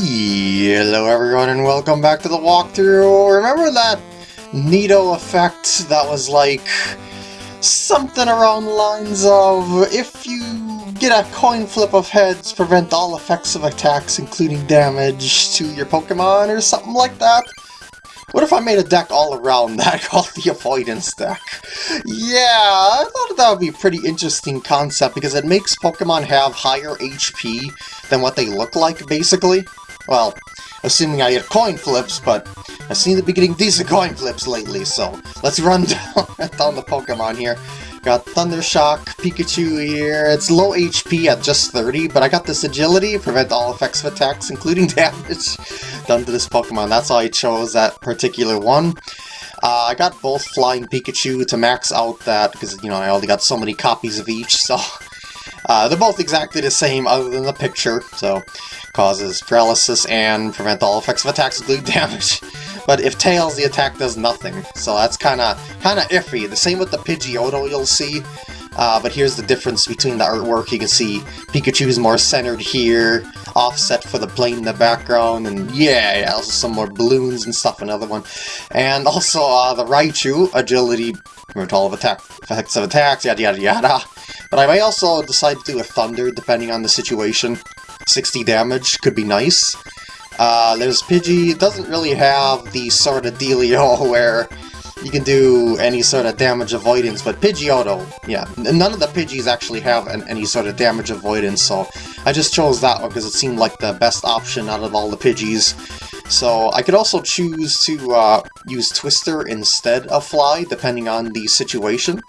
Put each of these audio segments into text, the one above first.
Hello everyone and welcome back to the walkthrough. Remember that Nito effect that was like something around the lines of if you get a coin flip of heads, prevent all effects of attacks including damage to your Pokemon or something like that? What if I made a deck all around that called the Avoidance deck? Yeah, I thought that would be a pretty interesting concept because it makes Pokemon have higher HP than what they look like, basically. Well, assuming I get coin flips, but I seem to be getting decent coin flips lately, so let's run down, down the Pokemon here. Got Thundershock, Pikachu here. It's low HP at just 30, but I got this agility, prevent all effects of attacks, including damage, done to this Pokemon. That's why I chose that particular one. Uh, I got both Flying Pikachu to max out that, because, you know, I only got so many copies of each, so... Uh, they're both exactly the same other than the picture, so causes paralysis and prevent all effects of attacks including damage. But if Tails, the attack does nothing, so that's kinda, kinda iffy. The same with the Pidgeotto you'll see, uh, but here's the difference between the artwork. You can see Pikachu's more centered here, offset for the plane in the background, and yeah, yeah also some more balloons and stuff, another one. And also uh, the Raichu, agility, prevent all of attack, effects of attacks, yada yada yada. But I may also decide to do a Thunder, depending on the situation. 60 damage could be nice. Uh, there's Pidgey, doesn't really have the sort of dealio where you can do any sort of damage avoidance, but Pidgeotto, yeah, none of the Pidgeys actually have an, any sort of damage avoidance, so I just chose that one because it seemed like the best option out of all the Pidgeys. So I could also choose to uh, use Twister instead of Fly, depending on the situation.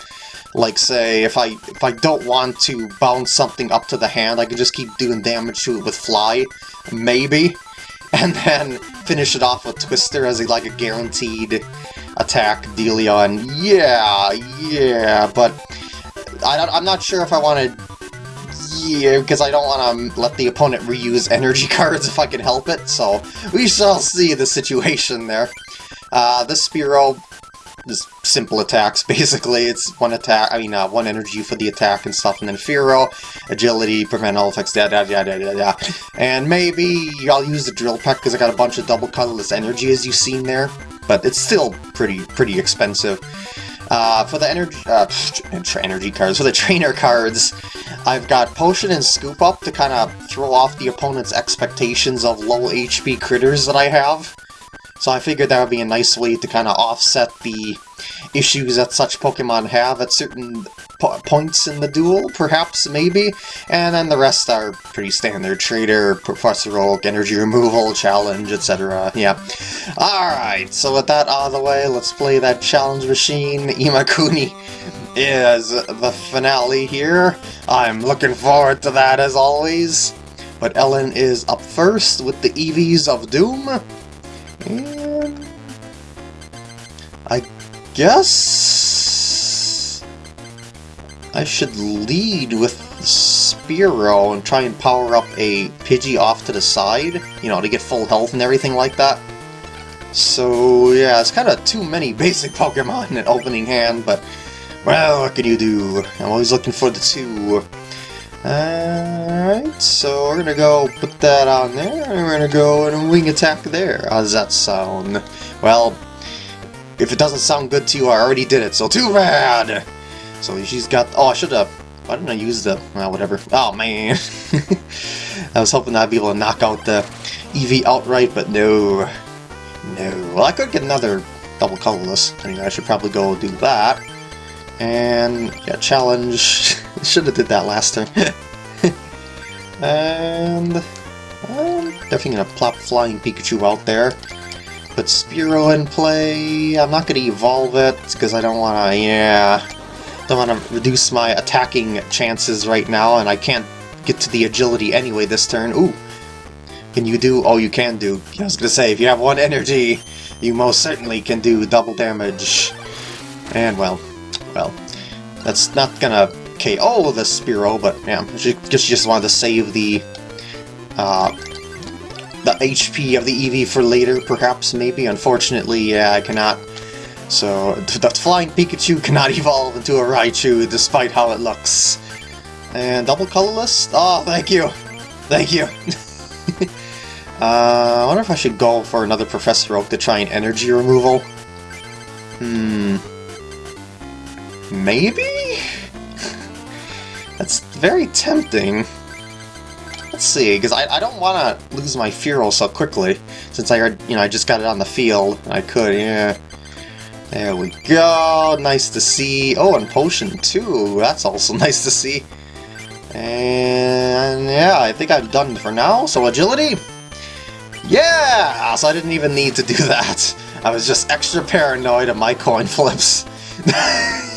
Like, say, if I if I don't want to bounce something up to the hand, I can just keep doing damage to it with Fly, maybe, and then finish it off with Twister as a, like a guaranteed attack dealio, and yeah, yeah, but I I am not sure if I want to yeah, because I don't want to let the opponent reuse energy cards if I can help it, so we shall see the situation there. Uh, this Spearow just simple attacks, basically. It's one attack, I mean, uh, one energy for the attack and stuff, and then Fearow, agility, prevent all effects, da da da da da da. And maybe I'll use the Drill Peck because I got a bunch of double colorless energy, as you've seen there, but it's still pretty, pretty expensive. Uh, for the energy, uh, energy cards, for the trainer cards, I've got Potion and Scoop Up to kind of throw off the opponent's expectations of low HP critters that I have. So I figured that would be a nice way to kind of offset the issues that such Pokemon have at certain po points in the duel, perhaps, maybe. And then the rest are pretty standard. Trader, Professor Oak, Energy Removal, Challenge, etc. Yeah. Alright, so with that out of the way, let's play that challenge machine. Imakuni is the finale here. I'm looking forward to that as always. But Ellen is up first with the Eevees of Doom. And I guess I should lead with Spearow and try and power up a Pidgey off to the side, you know, to get full health and everything like that. So yeah, it's kind of too many basic Pokemon in an opening hand, but well, what can you do? I'm always looking for the two. Alright, so we're gonna go put that on there, and we're gonna go and wing attack there. How does that sound? Well, if it doesn't sound good to you, I already did it, so too bad! So she's got... Oh, I should have... Why didn't I use the... Well, whatever. Oh, man. I was hoping I'd be able to knock out the Eevee outright, but no. No. Well, I could get another double colorless. I should probably go do that. And, yeah, challenge. Should have did that last time. and, I'm definitely to plop Flying Pikachu out there. Put Spearow in play. I'm not to evolve it, because I don't want to, yeah... Don't want to reduce my attacking chances right now, and I can't get to the agility anyway this turn. Ooh! Can you do... Oh, you can do. I was to say, if you have one energy, you most certainly can do double damage. And, well, well, that's not gonna KO the Spearow, but yeah, she just, just wanted to save the uh, the HP of the Eevee for later, perhaps, maybe. Unfortunately, yeah, I cannot. So, the Flying Pikachu cannot evolve into a Raichu, despite how it looks. And double colorless? Oh, thank you! Thank you! Uh, I wonder if I should go for another Professor Oak to try an energy removal. Hmm. Maybe? That's very tempting. Let's see, because I, I don't want to lose my Fearow so quickly, since I heard, you know, I just got it on the field. I could, yeah. There we go, nice to see. Oh, and Potion too, that's also nice to see. And yeah, I think I'm done for now, so Agility? Yeah! So I didn't even need to do that. I was just extra paranoid of my coin flips.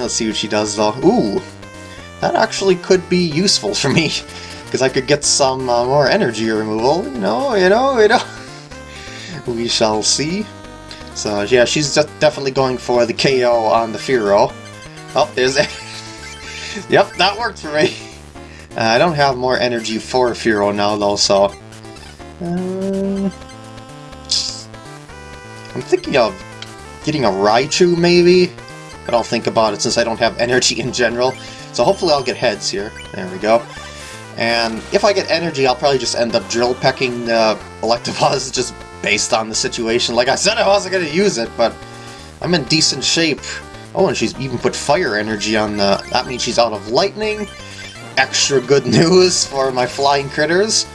let's see what she does though. Ooh, that actually could be useful for me, because I could get some uh, more energy removal, you know, you know, you know. we shall see. So yeah, she's definitely going for the KO on the Fearow. Oh, there's it. yep, that worked for me. Uh, I don't have more energy for Fearow now though, so... Uh, I'm thinking of getting a Raichu maybe? But I'll think about it since I don't have energy in general. So hopefully I'll get heads here. There we go. And if I get energy, I'll probably just end up drill pecking the Electabuzz just based on the situation. Like I said I wasn't going to use it, but I'm in decent shape. Oh, and she's even put fire energy on the... That means she's out of lightning. Extra good news for my flying critters.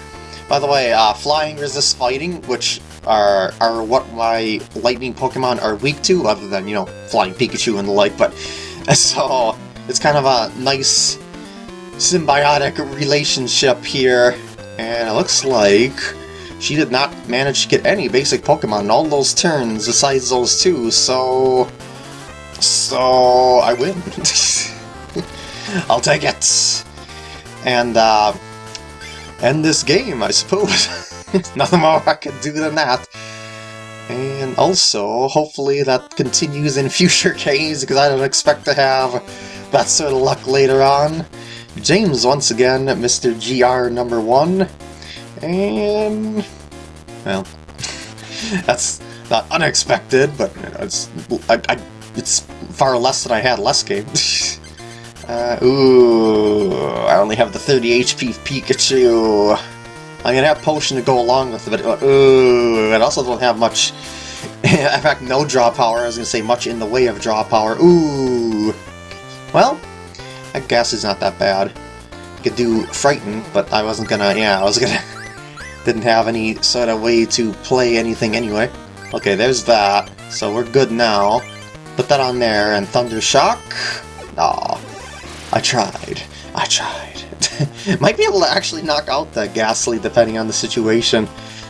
By the way, uh, flying resists fighting, which are, are what my lightning Pokemon are weak to, other than, you know, flying Pikachu and the like, but... So, it's kind of a nice symbiotic relationship here, and it looks like she did not manage to get any basic Pokemon in all those turns besides those two, so... So... I win. I'll take it! And, uh... End this game, I suppose. Nothing more I can do than that. And also, hopefully that continues in future games, because I don't expect to have that sort of luck later on. James once again, Mr. GR number one. And... Well, that's not unexpected, but it's I, I, it's far less than I had last game. Uh, ooh, I only have the 30 HP Pikachu. I'm gonna have Potion to go along with it, but ooh, I also don't have much... in fact, no draw power. I was gonna say much in the way of draw power. Ooh. Well, I guess it's not that bad. I could do Frighten, but I wasn't gonna, yeah, I was gonna... didn't have any sort of way to play anything anyway. Okay, there's that. So we're good now. Put that on there, and Thunder Shock? Aw, I tried. I tried. Might be able to actually knock out the Gastly depending on the situation.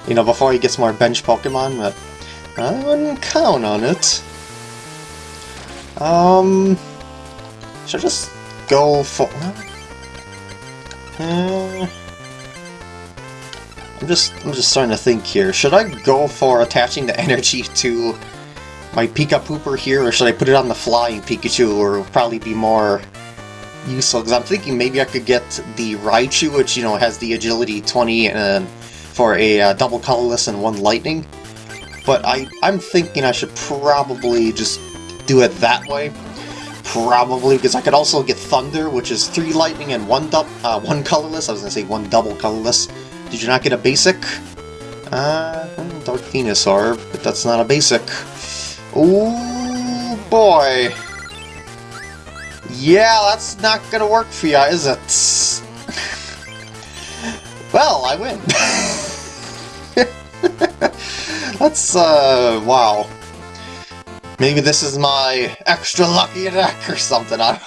You know, before he gets more bench Pokemon, but I wouldn't count on it. Um... Should I just go for... Uh, I'm just I'm just starting to think here. Should I go for attaching the energy to my Pika Pooper here, or should I put it on the flying Pikachu, or probably be more useful? Because I'm thinking maybe I could get the Raichu, which, you know, has the agility 20 and for a uh, double colorless and one lightning. But I, I'm thinking I should probably just do it that way. Probably, because I could also get Thunder, which is 3 Lightning and 1 uh, one colorless. I was going to say 1 double colorless. Did you not get a basic? Uh, Dark Venusaur, but that's not a basic. Oh boy! Yeah, that's not gonna work for ya, is it? well, I win. that's, uh, wow. Maybe this is my extra lucky deck or something. I,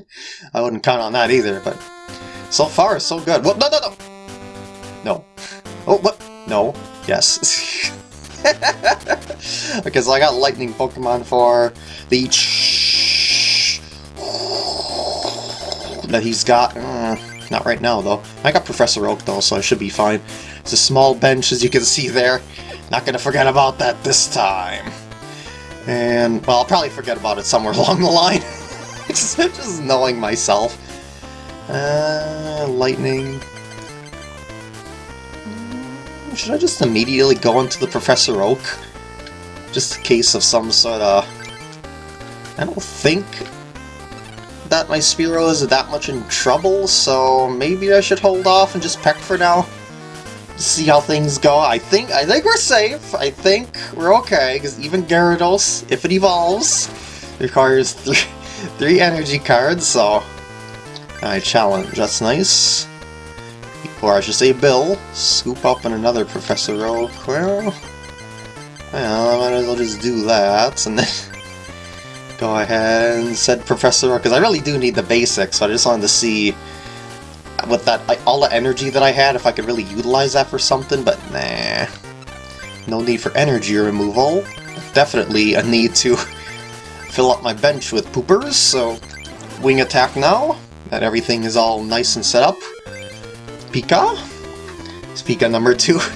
I wouldn't count on that either, but so far so good. No, no, no! No. Oh, what? No. Yes. so I got lightning Pokemon for the that he's got. Uh, not right now, though. I got Professor Oak, though, so I should be fine. It's a small bench, as you can see there. Not gonna forget about that this time. And, well, I'll probably forget about it somewhere along the line. just, just knowing myself. Uh, lightning. Should I just immediately go into the Professor Oak? Just in case of some sort of... I don't think my Spearow is that much in trouble, so maybe I should hold off and just peck for now. see how things go. I think I think we're safe. I think we're okay, because even Gyarados, if it evolves, requires three, three energy cards, so... I challenge, that's nice. Or I should say Bill. Scoop up in another Professor Oak. Well, I might as well just do that, and then... Go ahead and said Professor because I really do need the basics, so I just wanted to see with that all the energy that I had, if I could really utilize that for something, but nah. No need for energy removal. Definitely a need to fill up my bench with poopers, so wing attack now, that everything is all nice and set up. Pika? It's Pika number two.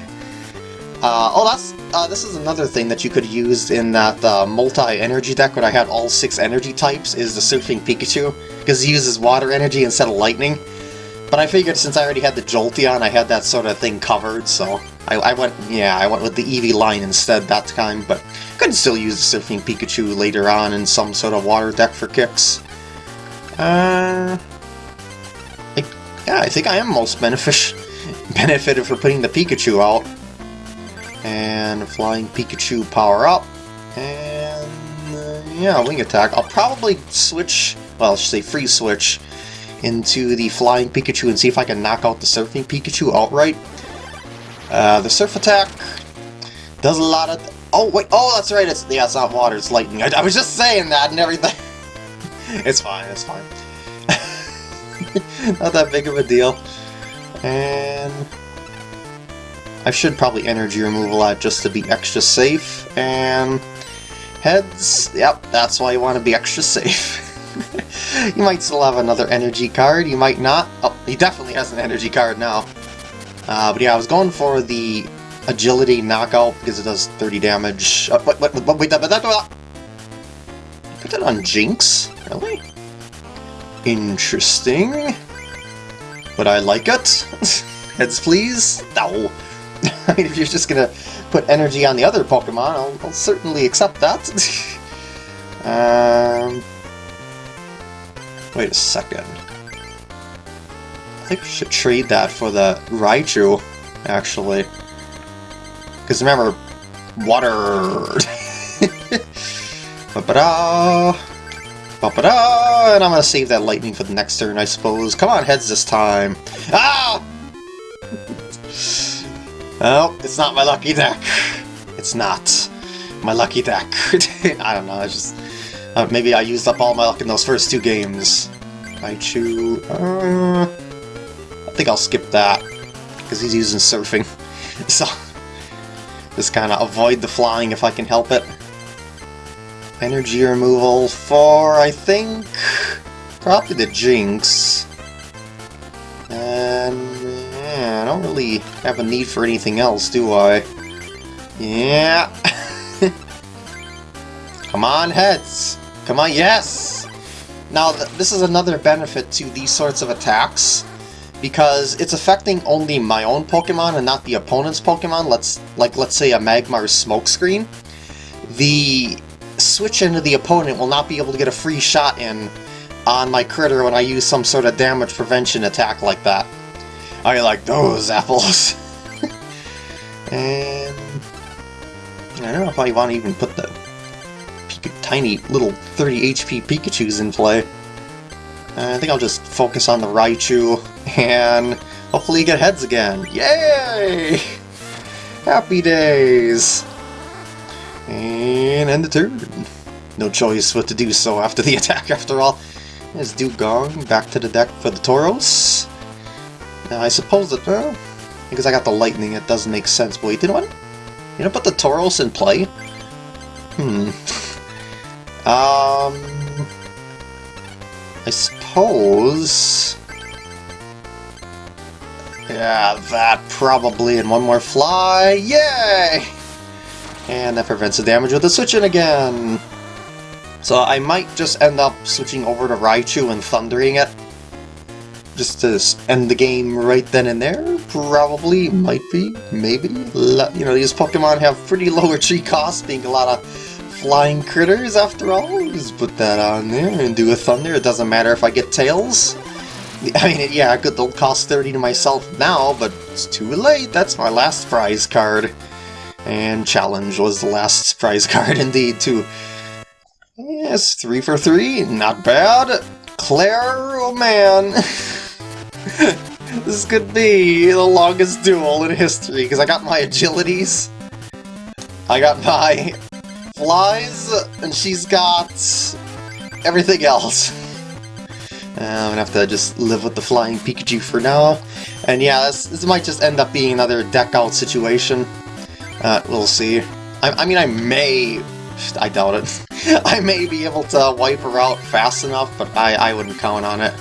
Uh, oh, that's uh, this is another thing that you could use in that uh, multi-energy deck when I had all six energy types, is the Surfing Pikachu, because he uses water energy instead of lightning. But I figured since I already had the Jolteon, I had that sort of thing covered, so I, I went, yeah, I went with the Eevee line instead that time, but could still use the Surfing Pikachu later on in some sort of water deck for kicks. Uh, I, yeah, I think I am most benefic benefited for putting the Pikachu out. And Flying Pikachu power up, and uh, yeah, Wing Attack. I'll probably switch, well, I should say free switch, into the Flying Pikachu and see if I can knock out the Surfing Pikachu outright. Uh, the Surf Attack does a lot of... Oh, wait, oh, that's right, it's, yeah, it's not water, it's lightning. I, I was just saying that and everything. it's fine, it's fine. not that big of a deal. And... I should probably energy removal that just to be extra safe, and... Heads, yep, that's why you want to be extra safe. you might still have another energy card, you might not. Oh, he definitely has an energy card now. Uh, but yeah, I was going for the agility knockout because it does 30 damage. Uh, wait, wait, wait, wait, wait, wait, wait, Put that on Jynx? Really? Interesting. Would I like it? Heads please? No. I mean, if you're just gonna put energy on the other Pokemon, I'll, I'll certainly accept that. um, Wait a second. I think we should trade that for the Raichu, actually. Because remember, water! Ba-ba-da! Ba-ba-da! And I'm gonna save that lightning for the next turn, I suppose. Come on, heads this time. Ah! Oh, it's not my lucky deck. It's not my lucky deck. I don't know, I just... Uh, maybe I used up all my luck in those first two games. Raichu... Uh, I think I'll skip that, because he's using surfing. so, just kind of avoid the flying if I can help it. Energy removal for, I think, probably the Jynx. Yeah, I don't really have a need for anything else, do I? Yeah. Come on, heads! Come on, yes! Now, th this is another benefit to these sorts of attacks, because it's affecting only my own Pokemon and not the opponent's Pokemon, let's like let's say a Magmar Smokescreen. The switch into the opponent will not be able to get a free shot in on my critter when I use some sort of damage prevention attack like that. I like those apples. and I don't know if I want to even put the tiny little 30 HP Pikachus in play. Uh, I think I'll just focus on the Raichu and hopefully get heads again. Yay! Happy days! And end the turn. No choice but to do so after the attack after all. There's Dewgong back to the deck for the Tauros. I suppose that, well, because I got the lightning it doesn't make sense. But wait, you know what? You know put the Tauros in play? Hmm. Um, I suppose... Yeah, that probably, and one more fly, yay! And that prevents the damage with the switching again! So I might just end up switching over to Raichu and thundering it. Just to end the game right then and there? Probably, might be, maybe. You know, these Pokemon have pretty lower tree costs, being a lot of flying critters after all. Just put that on there and do a thunder. It doesn't matter if I get tails. I mean, yeah, it could cost 30 to myself now, but it's too late. That's my last prize card. And Challenge was the last prize card indeed, too. Yes, three for three, not bad. Claire, oh man. this could be the longest duel in history, because I got my agilities. I got my flies, and she's got everything else. Uh, I'm gonna have to just live with the flying Pikachu for now. And yeah, this, this might just end up being another deck out situation. Uh, we'll see. I, I mean, I may... I doubt it. I may be able to wipe her out fast enough, but I, I wouldn't count on it.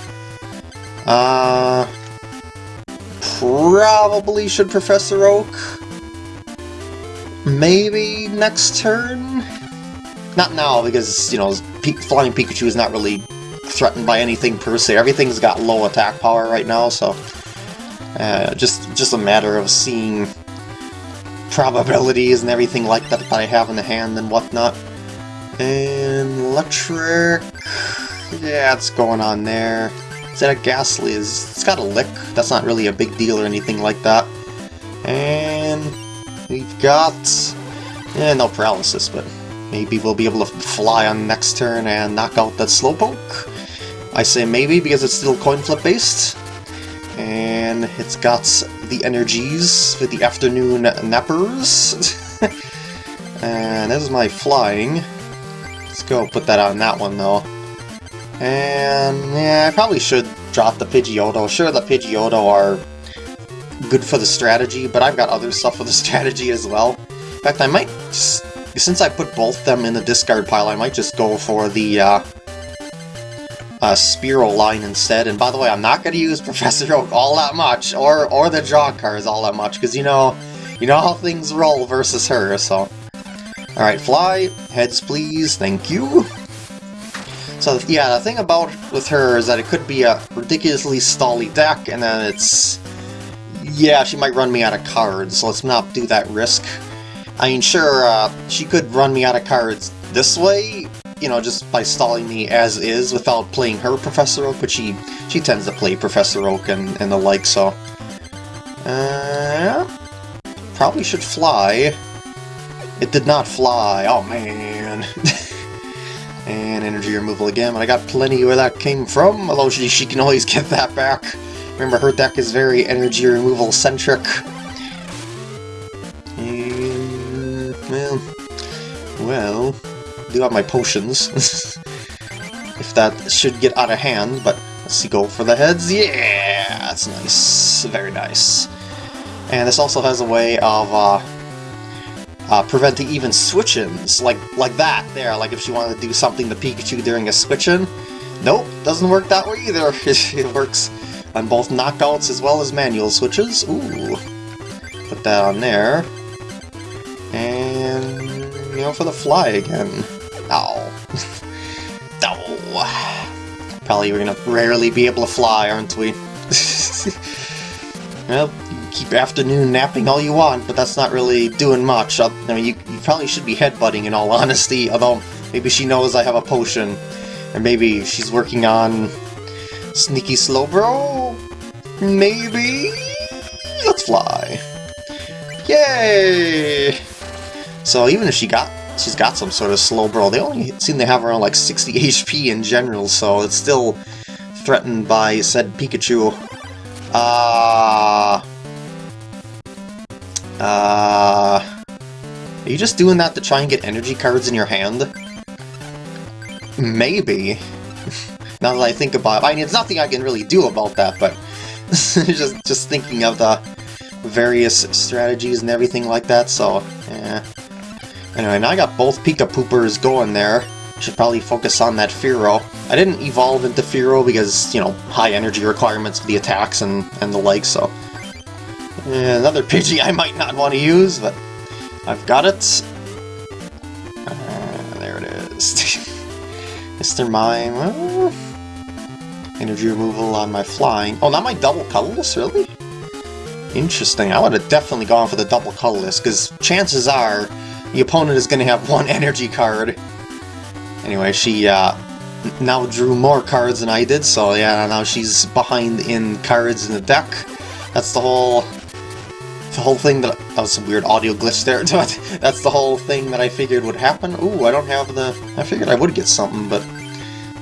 Uh... Probably should Professor Oak. Maybe next turn? Not now, because, you know, Flying Pikachu is not really threatened by anything per se. Everything's got low attack power right now, so... Uh, just, just a matter of seeing probabilities and everything like that that I have in the hand and whatnot. And electric... Yeah, it's going on there. A Gastly? It's got a lick. That's not really a big deal or anything like that. And we've got... Yeah, no paralysis, but maybe we'll be able to fly on next turn and knock out that Slowpoke. I say maybe because it's still coin flip based. And it's got the energies for the afternoon nappers. and this is my flying. Let's go put that on that one though. And yeah, I probably should drop the Pidgeotto. Sure, the Pidgeotto are good for the strategy, but I've got other stuff for the strategy as well. In fact, I might, just, since I put both them in the discard pile, I might just go for the uh, uh, Spearow line instead. And by the way, I'm not going to use Professor Oak all that much, or or the draw cards all that much, because you know, you know how things roll versus her. So, all right, fly heads, please. Thank you. So yeah, the thing about with her is that it could be a ridiculously stally deck, and then it's... Yeah, she might run me out of cards, so let's not do that risk. I mean, sure, uh, she could run me out of cards this way, you know, just by stalling me as is without playing her Professor Oak, but she, she tends to play Professor Oak and, and the like, so... Uh, probably should fly. It did not fly, oh man. and energy removal again, but I got plenty where that came from, although she, she can always get that back. Remember, her deck is very energy removal centric. And, well, well, do have my potions. if that should get out of hand, but let's see, go for the heads. Yeah, that's nice. Very nice. And this also has a way of uh, uh, preventing even switch-ins, like, like that there, like if she wanted to do something to Pikachu during a switch-in. Nope, doesn't work that way either. it works on both knockouts as well as manual switches. Ooh, put that on there. And, you know, for the fly again. Ow. Ow. Probably we're gonna rarely be able to fly, aren't we? well, keep afternoon napping all you want, but that's not really doing much. I mean, you, you probably should be headbutting in all honesty, although maybe she knows I have a potion. and maybe she's working on Sneaky Slowbro? Maybe? Let's fly. Yay! So even if she got she's got some sort of Slowbro. They only seem to have around like 60 HP in general, so it's still threatened by said Pikachu. Uh... Uh... Are you just doing that to try and get energy cards in your hand? Maybe. now that I think about it. I mean, there's nothing I can really do about that, but... just, just thinking of the various strategies and everything like that, so... Yeah. Anyway, now I got both Pika Poopers going there. Should probably focus on that Fearow. I didn't evolve into Fearow because, you know, high energy requirements for the attacks and, and the like, so... Yeah, another Pidgey I might not want to use, but I've got it. Uh, there it is. Mr. Mime. Uh, energy removal on my flying. Oh, not my double colorless, really? Interesting. I would have definitely gone for the double colorless, because chances are the opponent is going to have one energy card. Anyway, she uh, now drew more cards than I did, so yeah, now she's behind in cards in the deck. That's the whole the whole thing that that was some weird audio glitch there. but That's the whole thing that I figured would happen. Ooh, I don't have the. I figured I would get something, but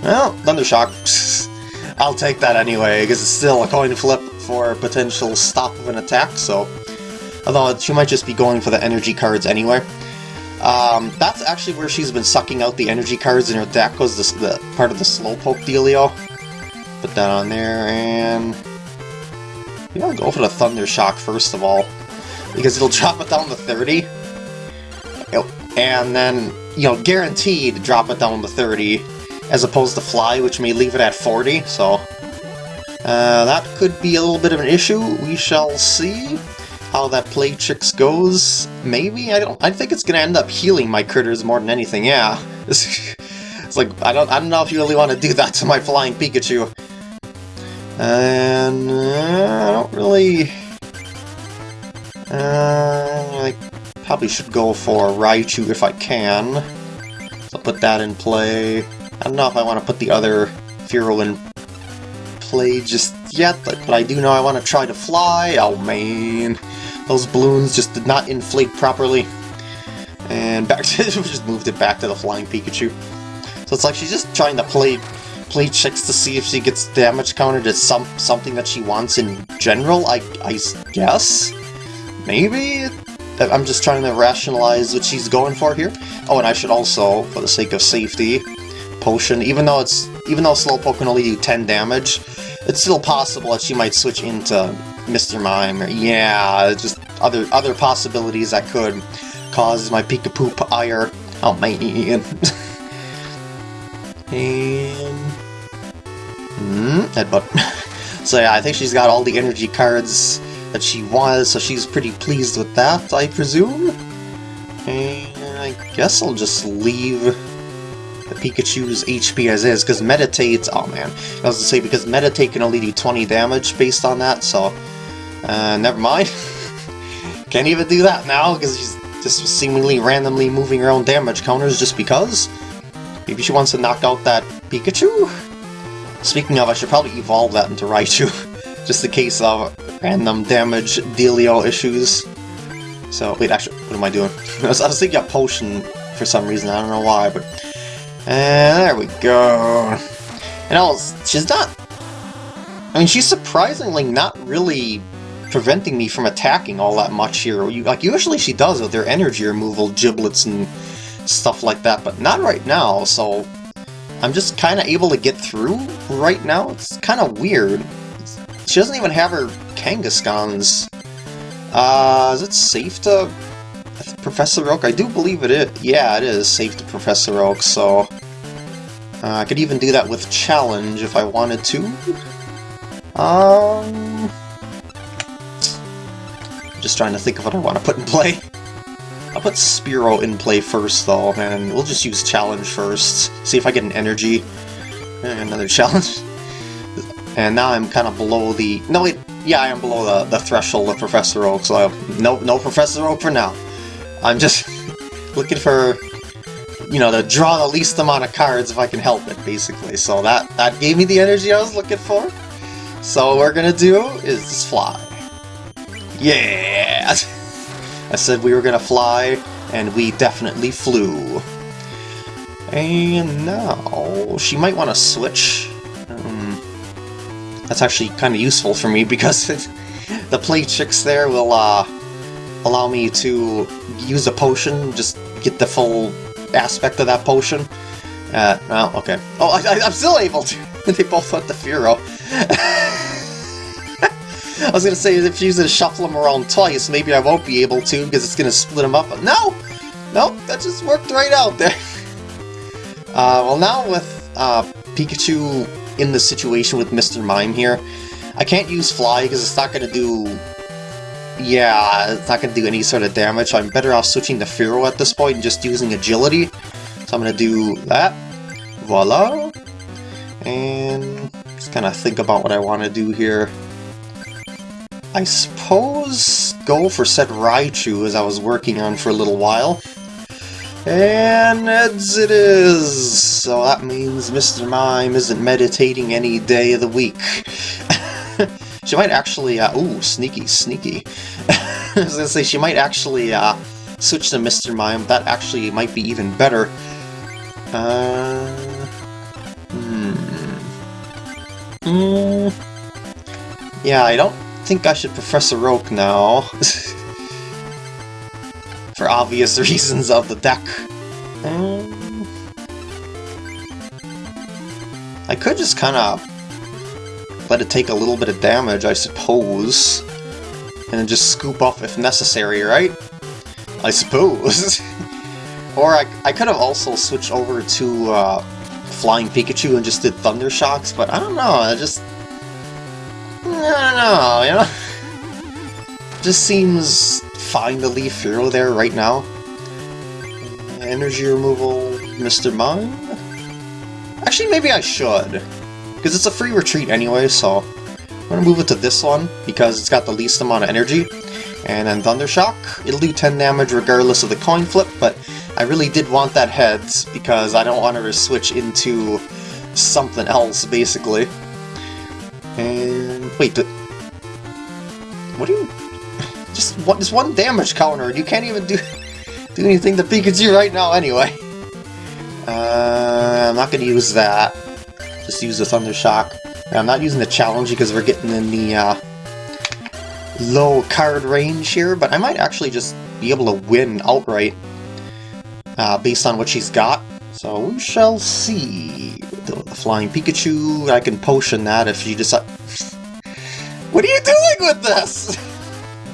well, Thundershock. I'll take that anyway because it's still a coin flip for potential stop of an attack. So, although she might just be going for the energy cards anyway. Um, that's actually where she's been sucking out the energy cards in her deck was this, the part of the Slowpoke dealio. Put that on there, and... I'll go for the Thunder Shock first of all, because it'll drop it down to 30. And then, you know, guaranteed drop it down to 30, as opposed to Fly, which may leave it at 40, so... Uh, that could be a little bit of an issue, we shall see how that Play Tricks goes. Maybe? I don't I think it's gonna end up healing my critters more than anything, yeah. it's like I don't I don't know if you really want to do that to my flying Pikachu. And uh, I don't really uh, I probably should go for Raichu if I can. So put that in play. I don't know if I want to put the other Fearow in play just yet, but I do know I want to try to fly. Oh man. Those balloons just did not inflate properly. And back to just moved it back to the flying Pikachu. So it's like she's just trying to play play checks to see if she gets damage counted as some something that she wants in general, I, I guess? Maybe? I'm just trying to rationalize what she's going for here. Oh, and I should also, for the sake of safety, potion, even though it's even though Slowpoke can only do 10 damage, it's still possible that she might switch into Mr. Mime. Yeah, just other other possibilities that could cause my Pikapoop ire. Oh man. and... Mm, headbutt. so yeah, I think she's got all the energy cards that she was, so she's pretty pleased with that, I presume. And I guess I'll just leave the Pikachu's HP as is, because Meditate, oh man, I was to say, because Meditate can only do 20 damage based on that, so uh, never mind. Can't even do that now, because she's just seemingly randomly moving her own damage counters just because. Maybe she wants to knock out that Pikachu? Speaking of, I should probably evolve that into Raichu, just in case of random damage dealio issues. So, wait, actually, what am I doing? I was, I was thinking a potion for some reason, I don't know why, but... And there we go. And else, she's not... I mean, she's surprisingly not really preventing me from attacking all that much here. Like, usually she does with their energy removal, giblets and stuff like that, but not right now, so I'm just kind of able to get through right now. It's kind of weird. She doesn't even have her Kangaskhan's. Uh, is it safe to Professor Oak? I do believe it is. Yeah, it is safe to Professor Oak, so... Uh, I could even do that with Challenge if I wanted to. Um... Just trying to think of what I want to put in play. I'll put Spearow in play first, though, and we'll just use Challenge first. See if I get an Energy. Another Challenge. And now I'm kind of below the... No, wait, yeah, I am below the, the threshold of Professor Oak, so no, no Professor Oak for now. I'm just looking for, you know, to draw the least amount of cards if I can help it, basically. So that, that gave me the energy I was looking for. So what we're gonna do is just fly. Yeah! I said we were gonna fly, and we definitely flew. And now, she might want to switch. That's actually kind of useful for me because the play tricks there will uh, allow me to use a potion, just get the full aspect of that potion. Uh, well, okay. Oh, I, am still able to! they both went the Fearow. I was gonna say, if you're gonna shuffle them around twice, maybe I won't be able to, because it's gonna split them up, but no! Nope, that just worked right out there. Uh, well now with uh, Pikachu in the situation with Mr. Mime here, I can't use Fly because it's not gonna do... Yeah, it's not gonna do any sort of damage, I'm better off switching to Fearow at this point and just using Agility. So I'm gonna do that. Voila! And just kind of think about what I want to do here. I suppose go for said Raichu as I was working on for a little while. And it is! So that means Mr. Mime isn't meditating any day of the week. she might actually, uh, ooh, sneaky, sneaky. I was gonna say, she might actually, uh, switch to Mr. Mime. That actually might be even better. Uh, hmm. Mm. Yeah, I don't think I should Professor Oak now. For obvious reasons of the deck. I could just kind of let it take a little bit of damage, I suppose. And then just scoop off if necessary, right? I suppose. or I, I could have also switched over to uh, Flying Pikachu and just did Thunder Shocks, but I don't know, I just... I don't know, you know? just seems to leave Fearow there right now. Energy removal, Mr. Mime? Actually, maybe I should. Because it's a free retreat anyway, so... I'm gonna move it to this one, because it's got the least amount of energy. And then Thundershock, it'll do 10 damage regardless of the coin flip, but I really did want that heads, because I don't want her to switch into something else, basically. And... wait, what do you... Just one, one damage counter, and you can't even do, do anything to Pikachu right now anyway. Uh, I'm not going to use that. Just use the Thunder Shock. I'm not using the challenge because we're getting in the uh, low card range here, but I might actually just be able to win outright uh, based on what she's got. So we shall see. The, the Flying Pikachu, I can potion that if she decides... what are you doing with this?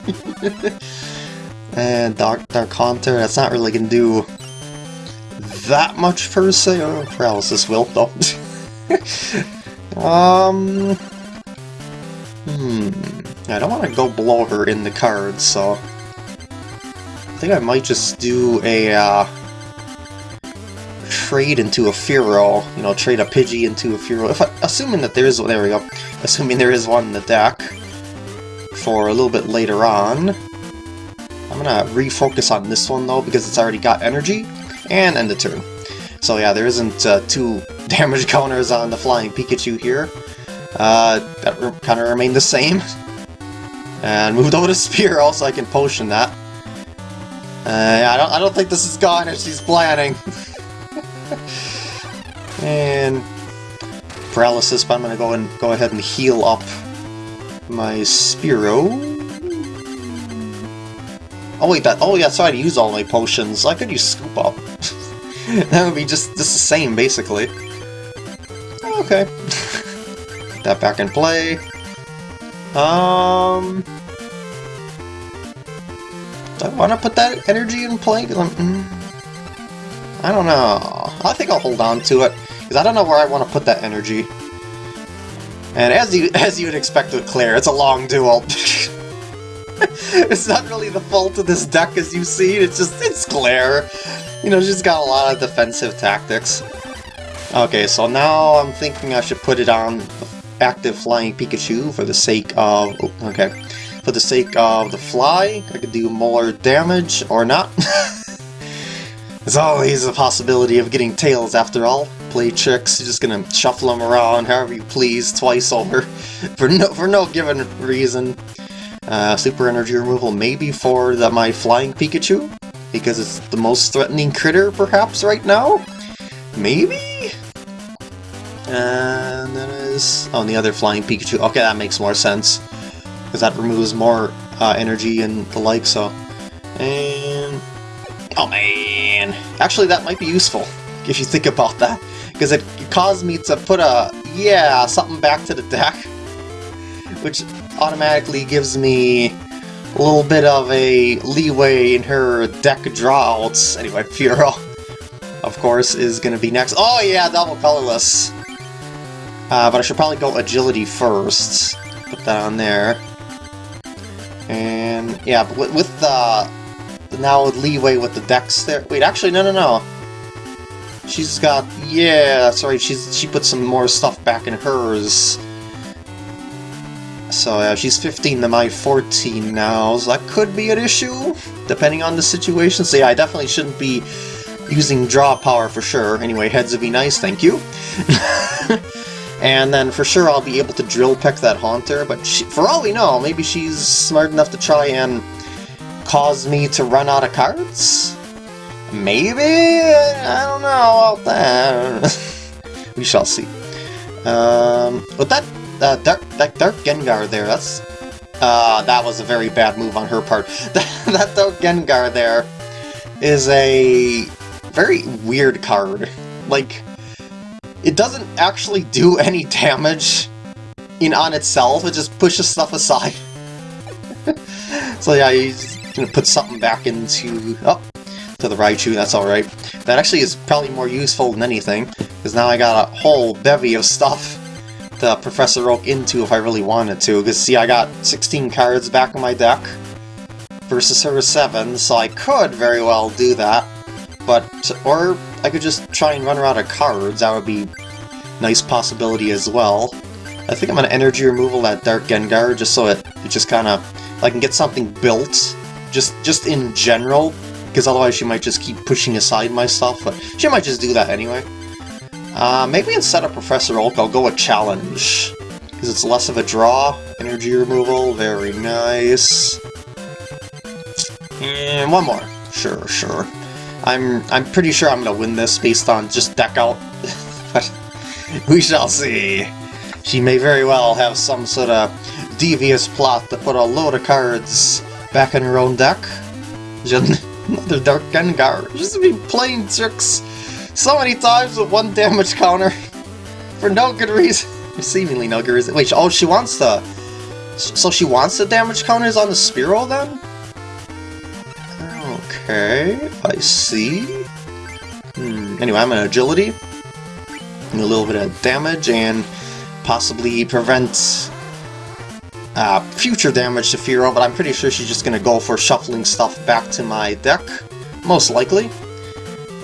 and Dark, Dark Haunter, that's not really to do that much per se. Oh, paralysis will, though. um... Hmm... I don't want to go below her in the cards, so... I think I might just do a, uh, Trade into a Fearow, you know, trade a Pidgey into a Fearow. If I, assuming that there is, there we go, assuming there is one in the deck for a little bit later on. I'm gonna refocus on this one though because it's already got energy, and end the turn. So yeah, there isn't uh, two damage counters on the Flying Pikachu here. Uh, that kind of remained the same. And moved over to Spear so I can potion that. Uh, I don't I don't think this is gone as she's planning. and paralysis, but I'm gonna go and go ahead and heal up my Spearow. Oh wait, that oh yeah, so I had to use all my potions. I could use Scoop Up. that would be just, just the same, basically. Okay. Put that back in play. Um... Do I want to put that energy in play? Mm, I don't know. I think I'll hold on to it, because I don't know where I want to put that energy. And as you as you would expect with Claire, it's a long duel. it's not really the fault of this deck as you've seen, it's just, it's Claire. You know, she's got a lot of defensive tactics. Okay, so now I'm thinking I should put it on active Flying Pikachu for the sake of... Oh, okay. For the sake of the fly, I could do more damage, or not. There's always a possibility of getting tails after all. Play tricks, you're just gonna shuffle them around however you please, twice over, for no, for no given reason. Uh, super energy removal maybe for the, my flying Pikachu, because it's the most threatening critter perhaps right now? Maybe? And then is... Oh, the other flying Pikachu. Okay, that makes more sense. Because that removes more uh, energy and the like, so... And... Oh man! Actually, that might be useful, if you think about that. Because it caused me to put a... Yeah, something back to the deck. Which automatically gives me a little bit of a leeway in her deck drawouts. Anyway, Fearow, of course, is going to be next. Oh yeah, double colorless. Uh, but I should probably go agility first. Put that on there. And yeah, but with, with the, now leeway with the decks there. Wait, actually, no, no, no. She's got yeah, that's right. She's she put some more stuff back in hers. So yeah, she's 15 to my 14 now, so that could be an issue, depending on the situation. So yeah, I definitely shouldn't be using draw power for sure. Anyway, heads would be nice, thank you. and then for sure I'll be able to drill peck that Haunter, but she, for all we know, maybe she's smart enough to try and cause me to run out of cards? Maybe? I don't know about that. we shall see. Um, but that, uh, Dark, that Dark Gengar there, that's... Uh, that was a very bad move on her part. that, that Dark Gengar there is a very weird card. Like, it doesn't actually do any damage in on itself, it just pushes stuff aside. so yeah, you gonna put something back into... Oh, to the Raichu, that's alright. That actually is probably more useful than anything, because now I got a whole bevy of stuff to Professor Oak into if I really wanted to, because see, I got 16 cards back in my deck versus her 7, so I could very well do that, but... or I could just try and run her out of cards, that would be nice possibility as well. I think I'm gonna energy removal that Dark Gengar just so it, it just kinda... I can get something built just just in general, because otherwise she might just keep pushing aside my stuff, but she might just do that anyway. Uh, maybe instead of Professor Oak, I'll go with Challenge, because it's less of a draw. Energy removal, very nice. And one more. Sure, sure. I'm I'm pretty sure I'm gonna win this based on just deck out, but we shall see. She may very well have some sort of devious plot to put a load of cards back in her own deck. Another Dark Gengar. Just be playing tricks so many times with one damage counter for no good reason. Seemingly no good reason. Wait, oh, she wants the... So she wants the damage counters on the Spearow then? Okay, I see. Hmm. Anyway, I'm an agility. And a little bit of damage and possibly prevent uh, future damage to Fearow, but I'm pretty sure she's just going to go for shuffling stuff back to my deck, most likely.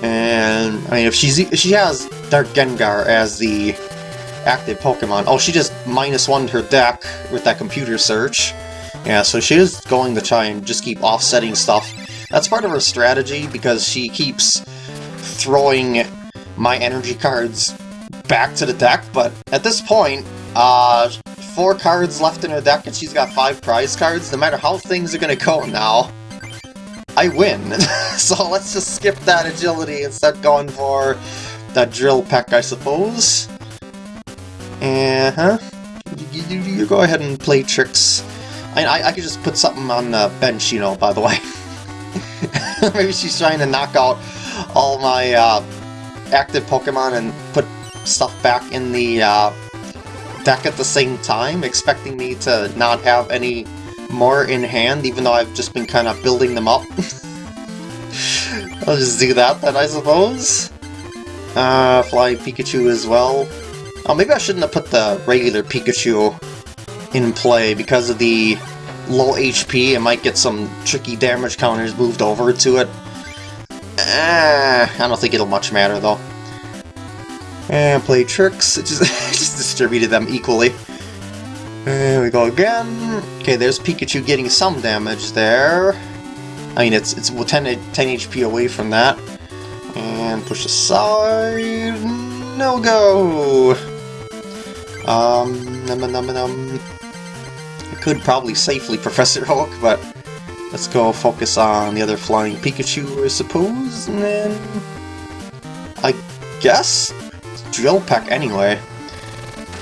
And, I mean, if she's she has Dark Gengar as the active Pokemon, oh, she just minus one her deck with that computer search. Yeah, so she is going to try and just keep offsetting stuff. That's part of her strategy, because she keeps throwing my energy cards back to the deck, but at this point, uh, four cards left in her deck and she's got five prize cards, no matter how things are gonna go now, I win. so let's just skip that agility and start going for that drill peck, I suppose. Uh-huh. You, you, go ahead and play tricks. I, I, I could just put something on the bench, you know, by the way. Maybe she's trying to knock out all my uh, active Pokemon and put stuff back in the uh, deck at the same time, expecting me to not have any more in hand, even though I've just been kind of building them up. I'll just do that then, I suppose. Uh, Flying Pikachu as well. Oh, maybe I shouldn't have put the regular Pikachu in play because of the low HP. It might get some tricky damage counters moved over to it. Eh, I don't think it'll much matter though. And play tricks. It just, distributed them equally. There we go again. Okay, there's Pikachu getting some damage there. I mean, it's it's 10, 10 HP away from that. And push aside. No go. Um, num num num. I could probably safely Professor Oak, but let's go focus on the other flying Pikachu, I suppose, and then I guess Drill Peck anyway,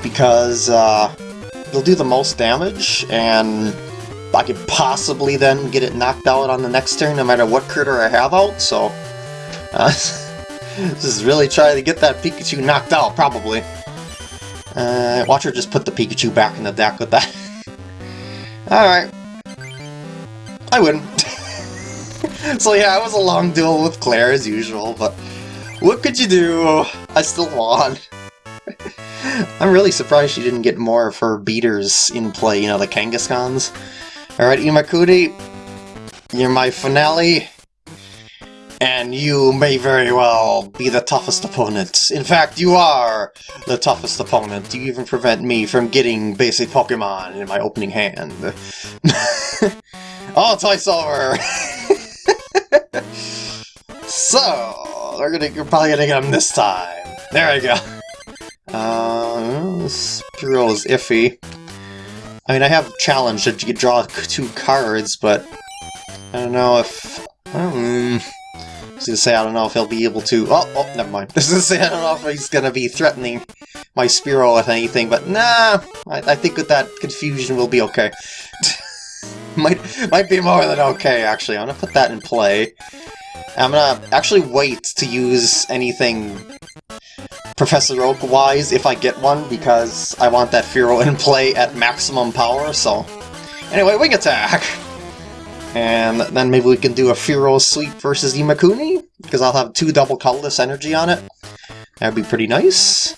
because uh, they'll do the most damage, and I could possibly then get it knocked out on the next turn no matter what critter I have out, so... Uh, this is really trying to get that Pikachu knocked out, probably. Uh, watch her just put the Pikachu back in the deck with that. Alright. I win. so yeah, it was a long duel with Claire as usual, but what could you do? I still won. I'm really surprised she didn't get more of her beaters in play, you know, the Kangaskhans. Alright, Imakuni, you're my finale, and you may very well be the toughest opponent. In fact, you are the toughest opponent. You even prevent me from getting basic Pokemon in my opening hand. oh, Toy Silver! so, we're gonna, you're probably gonna get him this time. There we go. Uh, Spearow is iffy. I mean, I have challenged you draw two cards, but I don't know if... Um, I was gonna say, I don't know if he'll be able to... Oh, oh, never mind. I was gonna say, I don't know if he's gonna be threatening my Spearow with anything, but nah, I, I think with that confusion we'll be okay. might, might be more than okay, actually. I'm gonna put that in play. I'm gonna actually wait to use anything Professor Oak-wise if I get one, because I want that Fearow in play at maximum power, so... Anyway, Wing Attack! And then maybe we can do a Fearow Sweep versus Imakuni, because I'll have two double colorless energy on it. That'd be pretty nice.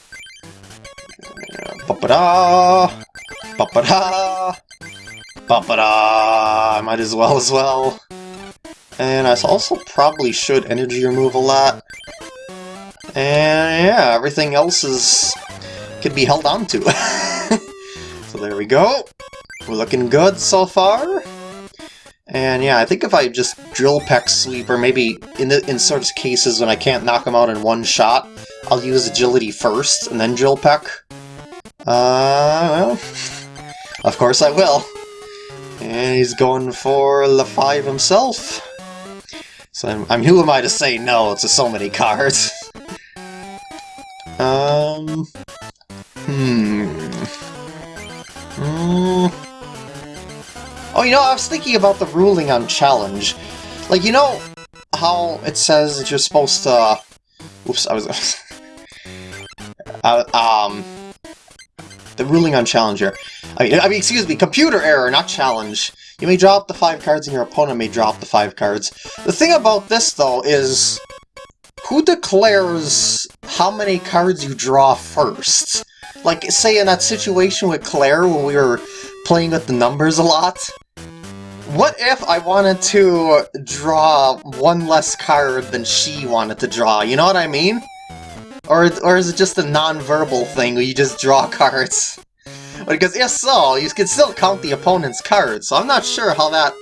Uh, ba-ba-da! Ba-ba-da! Ba-ba-da! I might as well as well. And I also probably should energy remove a lot. And yeah, everything else is could be held on to. so there we go. We're looking good so far. And yeah, I think if I just drill peck sweep, or maybe in the in sort of cases when I can't knock them out in one shot, I'll use agility first and then drill peck. Uh, well, of course I will. And he's going for the five himself. So I'm, I'm who am I to say no to so many cards? Um... Hmm... Mm. Oh, you know, I was thinking about the ruling on challenge. Like, you know how it says that you're supposed to... Oops, I was... uh, um... The ruling on challenge here. I mean, I mean, excuse me, computer error, not challenge. You may drop the five cards and your opponent may drop the five cards. The thing about this, though, is who declares how many cards you draw first? Like, say in that situation with Claire when we were playing with the numbers a lot? What if I wanted to draw one less card than she wanted to draw, you know what I mean? Or, or is it just a non-verbal thing where you just draw cards? Because if so, you can still count the opponent's cards, so I'm not sure how that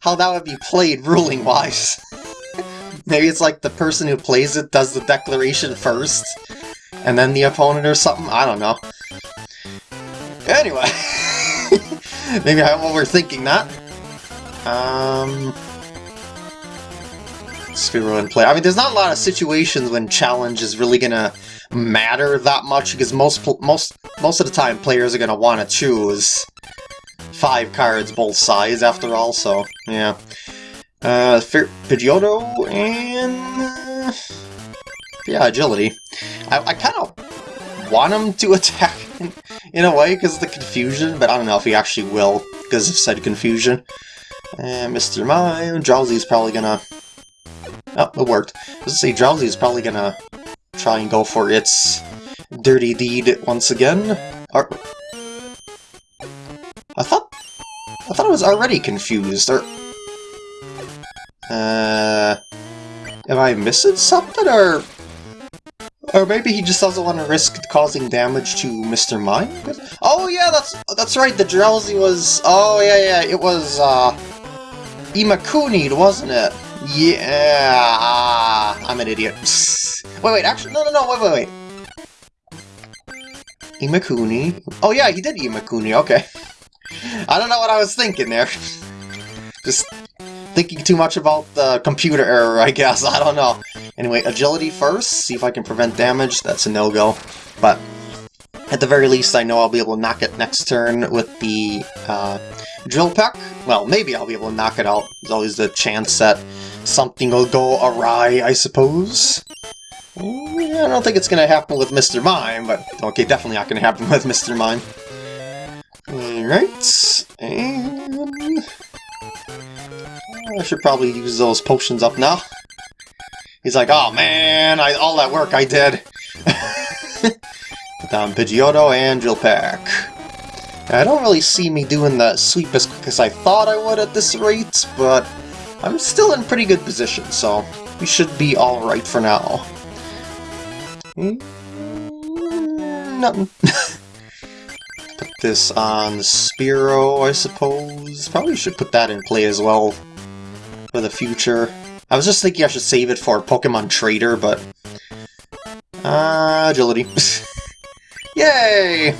how that would be played ruling-wise. Maybe it's like the person who plays it does the declaration first, and then the opponent or something? I don't know. Anyway, maybe I'm overthinking that. Um, in play. I mean, there's not a lot of situations when challenge is really gonna matter that much because most most most of the time players are gonna want to choose five cards both sides after all. So yeah. Uh, Pidgeotto and... Uh, yeah, agility. I, I kind of want him to attack in, in a way because of the confusion, but I don't know if he actually will because of said confusion. And Mr. Mime, Drowzee's probably gonna... Oh, it worked. I was say, Drowzee's probably gonna try and go for its dirty deed once again. Or... I thought... I thought I was already confused, or... Uh, am I missing something, or... Or maybe he just doesn't want to risk causing damage to Mr. Mime? Oh yeah, that's that's right, the Drowzee was... Oh yeah, yeah, it was, uh... Imakuni, wasn't it? Yeah, I'm an idiot. wait, wait, actually, no, no, no, wait, wait, wait. Imakuni. Oh yeah, he did Imakuni, okay. I don't know what I was thinking there. Just thinking too much about the computer error, I guess. I don't know. Anyway, agility first. See if I can prevent damage. That's a no-go. But at the very least, I know I'll be able to knock it next turn with the uh, drill peck. Well, maybe I'll be able to knock it out. There's always the chance that something will go awry, I suppose. I don't think it's going to happen with Mr. Mime, but okay, definitely not going to happen with Mr. Mime. Alright, and... I should probably use those potions up now. He's like, oh man, I, all that work I did. Put down Pidgeotto and Drill Peck. I don't really see me doing the sweep as quick as I thought I would at this rate, but I'm still in pretty good position, so we should be alright for now. Mm, nothing. this on Spearow, I suppose. Probably should put that in play as well for the future. I was just thinking I should save it for Pokemon Trader, but... Uh, agility. Yay!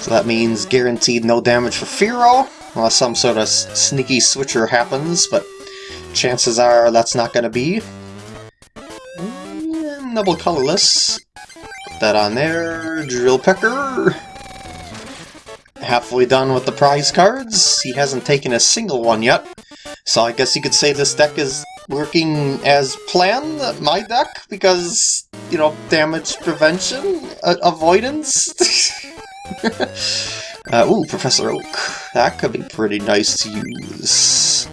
So that means guaranteed no damage for Fearow, unless some sort of sneaky switcher happens, but chances are that's not going to be. Double colorless. Put that on there. Drill Pecker. Halfway done with the prize cards. He hasn't taken a single one yet. So I guess you could say this deck is working as planned, my deck, because, you know, damage prevention, uh, avoidance. uh, ooh, Professor Oak. That could be pretty nice to use.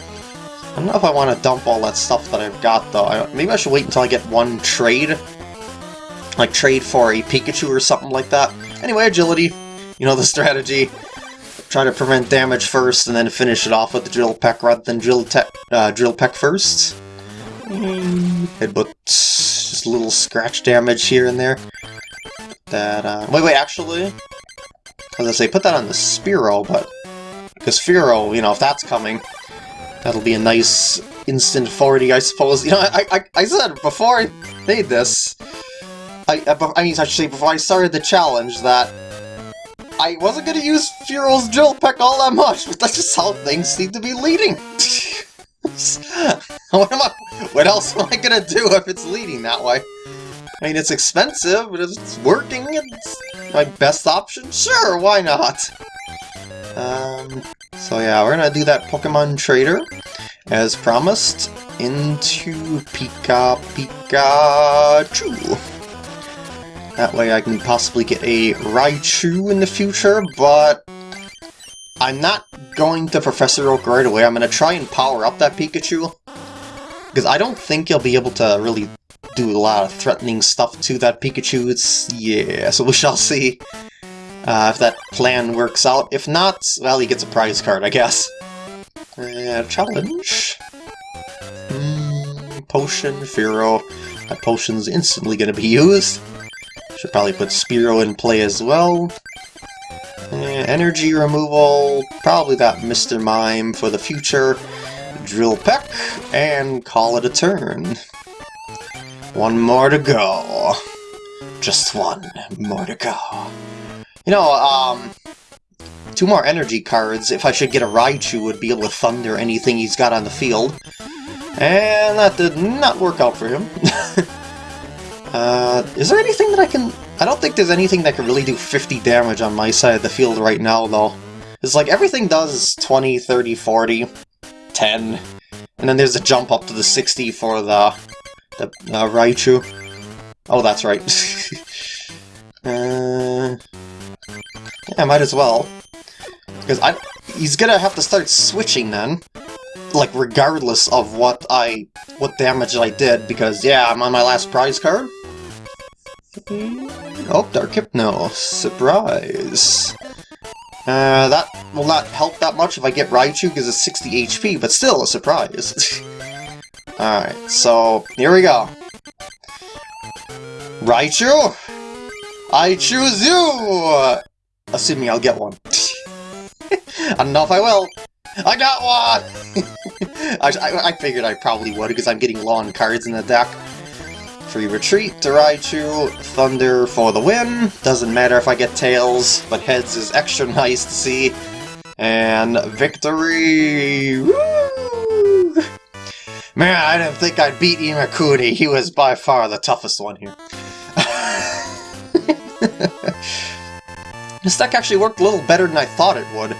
I don't know if I want to dump all that stuff that I've got, though. I, maybe I should wait until I get one trade. Like, trade for a Pikachu or something like that. Anyway, agility. You know the strategy. Try to prevent damage first, and then finish it off with the Drill Peck rather than Drill, uh, drill Peck first. Headbutt. Just a little scratch damage here and there. That, uh... Wait, wait, actually... As I say, put that on the Spearow, but... Because Fearow, you know, if that's coming, that'll be a nice instant 40, I suppose. You know, I, I, I said before I made this, I, I mean, say before I started the challenge that I wasn't to use Fearow's Drill Peck all that much, but that's just how things seem to be leading. what am I? What else am I gonna do if it's leading that way? I mean, it's expensive, but if it's working, it's my best option. Sure, why not? Um, so yeah, we're gonna do that Pokemon Trader, as promised, into Pika Pikachu. That way I can possibly get a Raichu in the future, but I'm not going to Professor Oak right away. I'm going to try and power up that Pikachu. Because I don't think he'll be able to really do a lot of threatening stuff to that Pikachu. It's... yeah, so we shall see uh, if that plan works out. If not, well, he gets a prize card, I guess. Uh, challenge. Mm, potion, Fearow. That potion's instantly going to be used. Should probably put Spearow in play as well. Eh, energy removal, probably got Mr. Mime for the future. Drill Peck, and call it a turn. One more to go. Just one more to go. You know, um, two more energy cards, if I should get a Raichu, would be able to thunder anything he's got on the field. And that did not work out for him. uh, is there anything that I can I don't think there's anything that can really do 50 damage on my side of the field right now, though. It's like everything does 20, 30, 40, 10, and then there's a jump up to the 60 for the, the uh, Raichu. Oh, that's right. uh, yeah, might as well. Because I, he's gonna have to start switching then. Like, regardless of what I, what damage I did, because, yeah, I'm on my last prize card. Oh, Dark Hypno. Surprise. Uh, that will not help that much if I get Raichu because it's 60 HP, but still a surprise. Alright, so here we go. Raichu, I choose you! Assuming I'll get one. I don't know if I will. I got one! I, I, I, figured I probably would because I'm getting long cards in the deck. Free Retreat to Raichu, Thunder for the win. Doesn't matter if I get Tails, but Heads is extra nice to see. And victory! Woo! Man, I didn't think I'd beat Imakuni. He was by far the toughest one here. this deck actually worked a little better than I thought it would. Uh,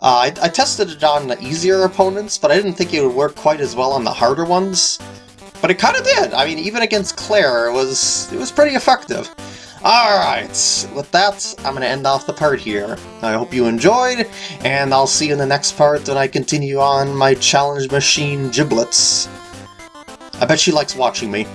I, I tested it on the easier opponents, but I didn't think it would work quite as well on the harder ones. But it kind of did. I mean, even against Claire, it was it was pretty effective. Alright, with that, I'm going to end off the part here. I hope you enjoyed, and I'll see you in the next part when I continue on my challenge machine giblets. I bet she likes watching me.